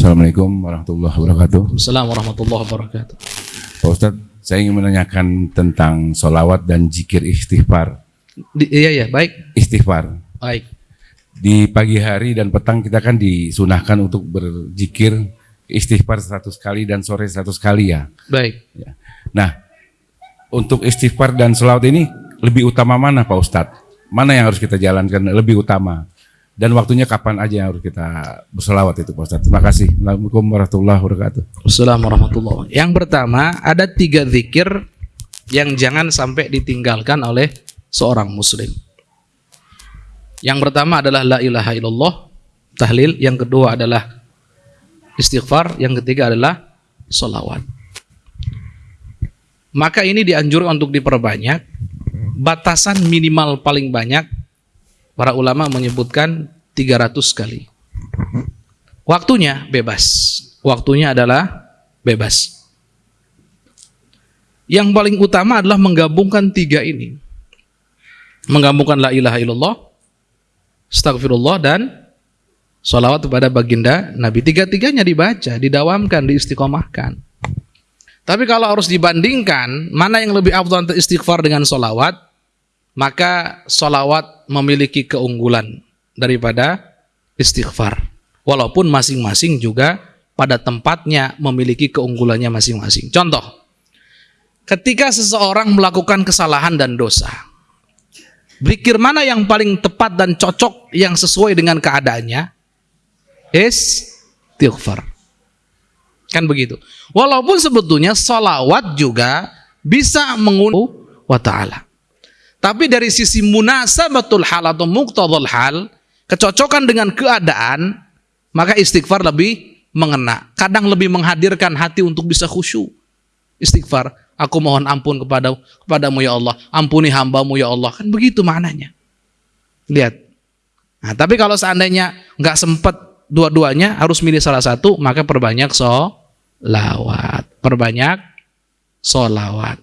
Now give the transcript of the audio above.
Assalamualaikum warahmatullahi wabarakatuh. Assalamualaikum warahmatullahi wabarakatuh. Pak Ustadz, saya ingin menanyakan tentang solawat dan jikir istighfar. Di, iya ya, baik. Istighfar. Baik. Di pagi hari dan petang kita kan disunahkan untuk berzikir istighfar 100 kali dan sore 100 kali ya. Baik. Ya. Nah, untuk istighfar dan selawat ini lebih utama mana Pak Ustadz? Mana yang harus kita jalankan lebih utama? Dan waktunya kapan aja yang harus kita berselawat itu Pak Ustadz? Terima kasih. Assalamualaikum warahmatullahi wabarakatuh. Assalamualaikum warahmatullahi wabarakatuh. Yang pertama, ada tiga zikir yang jangan sampai ditinggalkan oleh seorang muslim. Yang pertama adalah la ilaha illallah, tahlil. Yang kedua adalah istighfar. Yang ketiga adalah solawat. Maka ini dianjurkan untuk diperbanyak. Batasan minimal paling banyak Para ulama menyebutkan 300 kali. Waktunya bebas. Waktunya adalah bebas. Yang paling utama adalah menggabungkan tiga ini. Menggabungkan la ilaha illallah, astagfirullah, dan salawat kepada baginda Nabi. Tiga-tiganya dibaca, didawamkan, diistiqomahkan. Tapi kalau harus dibandingkan, mana yang lebih afdal istighfar dengan salawat? Maka solawat memiliki keunggulan daripada istighfar. Walaupun masing-masing juga pada tempatnya memiliki keunggulannya masing-masing. Contoh, ketika seseorang melakukan kesalahan dan dosa, berikir mana yang paling tepat dan cocok yang sesuai dengan keadaannya? Istighfar. Kan begitu. Walaupun sebetulnya solawat juga bisa mengundang wa ta'ala. Tapi dari sisi munasabatul hal atau muqtadul hal, kecocokan dengan keadaan, maka istighfar lebih mengena. Kadang lebih menghadirkan hati untuk bisa khusyuk. Istighfar, aku mohon ampun kepada kepadamu ya Allah, ampuni hambamu ya Allah. Kan begitu maknanya. Lihat. Nah, tapi kalau seandainya nggak sempat dua-duanya, harus milih salah satu, maka perbanyak so lawat. Perbanyak solawat.